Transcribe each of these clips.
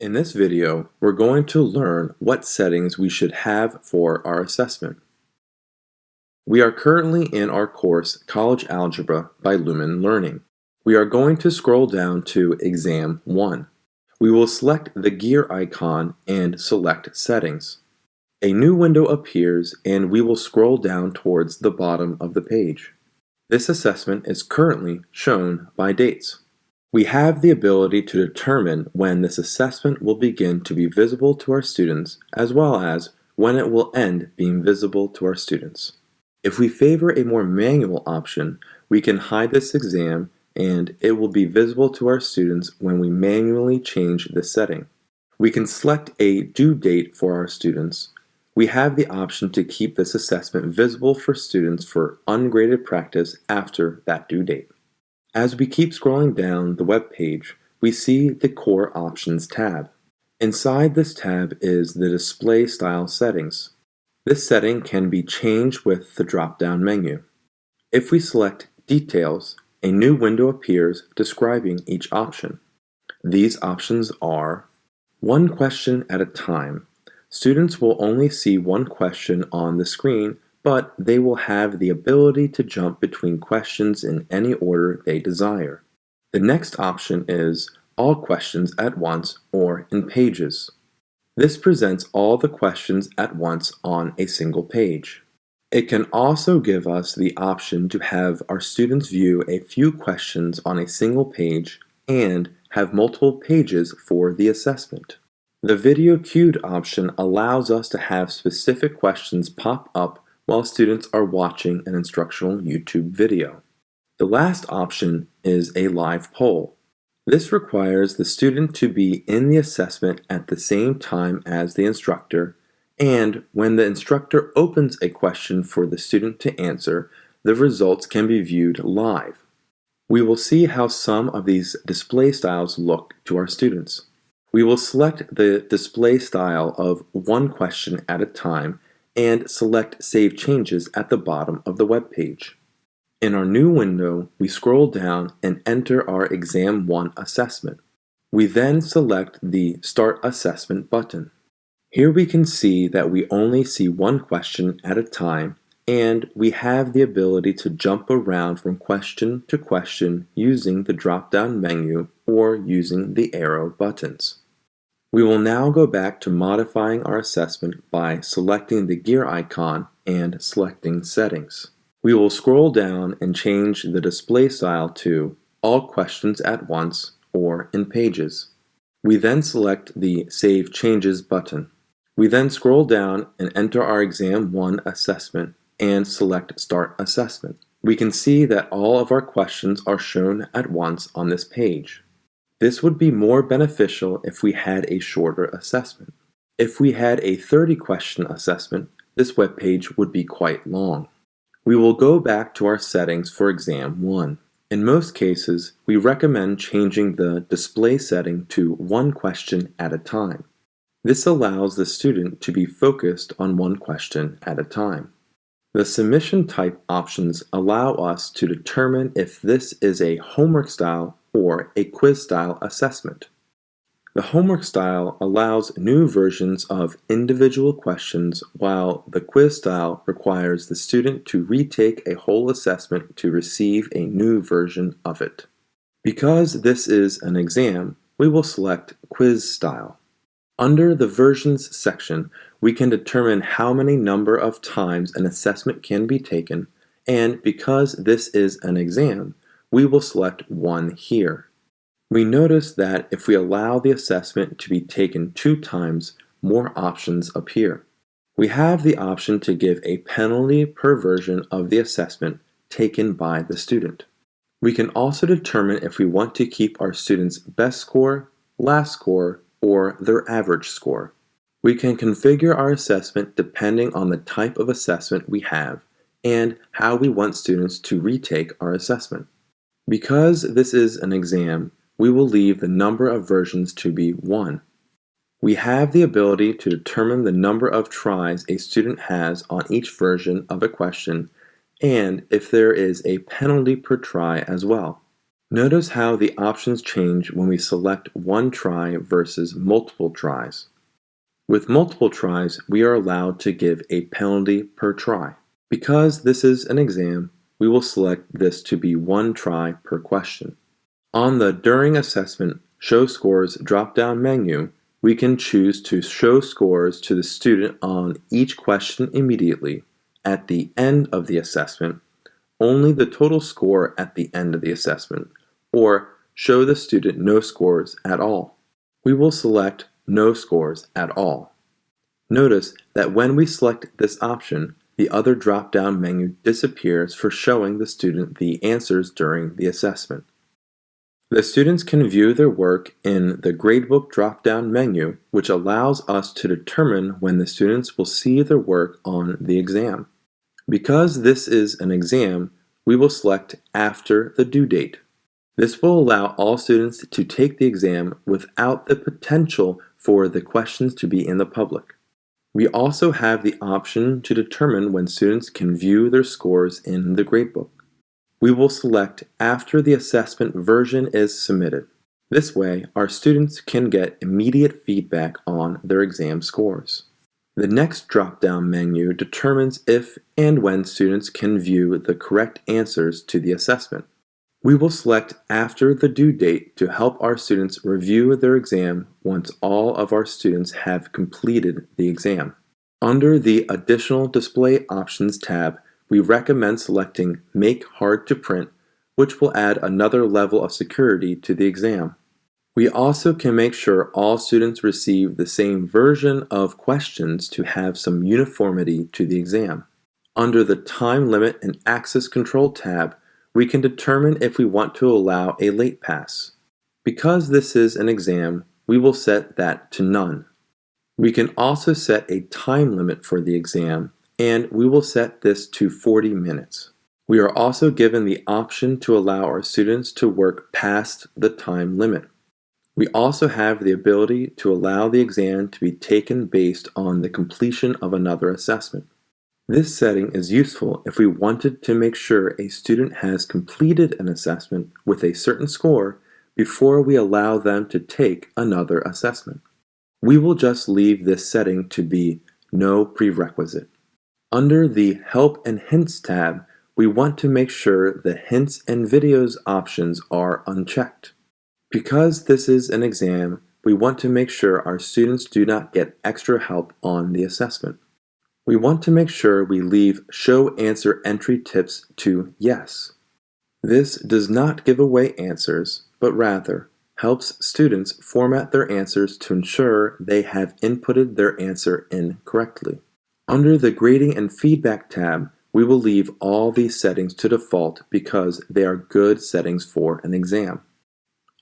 In this video, we're going to learn what settings we should have for our assessment. We are currently in our course College Algebra by Lumen Learning. We are going to scroll down to Exam 1. We will select the gear icon and select Settings. A new window appears and we will scroll down towards the bottom of the page. This assessment is currently shown by dates. We have the ability to determine when this assessment will begin to be visible to our students as well as when it will end being visible to our students. If we favor a more manual option, we can hide this exam and it will be visible to our students when we manually change the setting. We can select a due date for our students. We have the option to keep this assessment visible for students for ungraded practice after that due date. As we keep scrolling down the web page, we see the Core Options tab. Inside this tab is the Display Style settings. This setting can be changed with the drop-down menu. If we select Details, a new window appears describing each option. These options are one question at a time. Students will only see one question on the screen, but they will have the ability to jump between questions in any order they desire. The next option is all questions at once or in pages. This presents all the questions at once on a single page. It can also give us the option to have our students view a few questions on a single page and have multiple pages for the assessment. The Video Cued option allows us to have specific questions pop up while students are watching an instructional YouTube video. The last option is a live poll. This requires the student to be in the assessment at the same time as the instructor and when the instructor opens a question for the student to answer, the results can be viewed live. We will see how some of these display styles look to our students. We will select the display style of one question at a time and select Save Changes at the bottom of the web page. In our new window, we scroll down and enter our Exam 1 assessment. We then select the Start Assessment button. Here we can see that we only see one question at a time and we have the ability to jump around from question to question using the drop-down menu or using the arrow buttons. We will now go back to modifying our assessment by selecting the gear icon and selecting settings. We will scroll down and change the display style to all questions at once or in pages. We then select the Save Changes button. We then scroll down and enter our Exam 1 assessment and select Start Assessment. We can see that all of our questions are shown at once on this page. This would be more beneficial if we had a shorter assessment. If we had a 30 question assessment, this web page would be quite long. We will go back to our settings for exam 1. In most cases, we recommend changing the display setting to one question at a time. This allows the student to be focused on one question at a time. The submission type options allow us to determine if this is a homework style or a quiz style assessment. The homework style allows new versions of individual questions while the quiz style requires the student to retake a whole assessment to receive a new version of it. Because this is an exam, we will select quiz style. Under the Versions section, we can determine how many number of times an assessment can be taken, and because this is an exam, we will select 1 here. We notice that if we allow the assessment to be taken two times, more options appear. We have the option to give a penalty per version of the assessment taken by the student. We can also determine if we want to keep our student's best score, last score, or their average score. We can configure our assessment depending on the type of assessment we have and how we want students to retake our assessment. Because this is an exam, we will leave the number of versions to be 1. We have the ability to determine the number of tries a student has on each version of a question and if there is a penalty per try as well. Notice how the options change when we select one try versus multiple tries. With multiple tries, we are allowed to give a penalty per try. Because this is an exam, we will select this to be one try per question. On the During Assessment Show Scores drop-down menu, we can choose to show scores to the student on each question immediately, at the end of the assessment, only the total score at the end of the assessment, or show the student no scores at all. We will select no scores at all. Notice that when we select this option, the other drop-down menu disappears for showing the student the answers during the assessment. The students can view their work in the Gradebook drop-down menu, which allows us to determine when the students will see their work on the exam. Because this is an exam, we will select after the due date. This will allow all students to take the exam without the potential for the questions to be in the public. We also have the option to determine when students can view their scores in the gradebook. We will select after the assessment version is submitted. This way, our students can get immediate feedback on their exam scores. The next drop-down menu determines if and when students can view the correct answers to the assessment. We will select after the due date to help our students review their exam once all of our students have completed the exam. Under the Additional Display Options tab, we recommend selecting Make Hard to Print, which will add another level of security to the exam. We also can make sure all students receive the same version of questions to have some uniformity to the exam. Under the Time Limit and Access Control tab, we can determine if we want to allow a late pass. Because this is an exam, we will set that to none. We can also set a time limit for the exam, and we will set this to 40 minutes. We are also given the option to allow our students to work past the time limit. We also have the ability to allow the exam to be taken based on the completion of another assessment. This setting is useful if we wanted to make sure a student has completed an assessment with a certain score before we allow them to take another assessment. We will just leave this setting to be no prerequisite. Under the Help and Hints tab, we want to make sure the Hints and Videos options are unchecked. Because this is an exam, we want to make sure our students do not get extra help on the assessment. We want to make sure we leave Show Answer Entry Tips to Yes. This does not give away answers, but rather helps students format their answers to ensure they have inputted their answer in correctly. Under the Grading and Feedback tab, we will leave all these settings to default because they are good settings for an exam.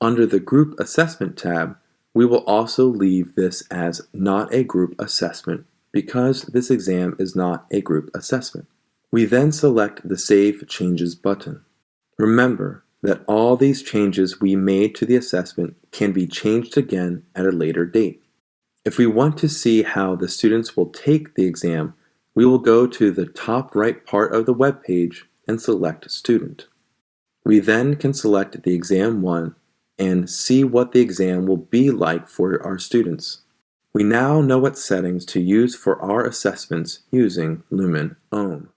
Under the Group Assessment tab, we will also leave this as not a group assessment because this exam is not a group assessment. We then select the Save Changes button. Remember that all these changes we made to the assessment can be changed again at a later date. If we want to see how the students will take the exam, we will go to the top right part of the web page and select Student. We then can select the Exam 1 and see what the exam will be like for our students. We now know what settings to use for our assessments using Lumen OHM.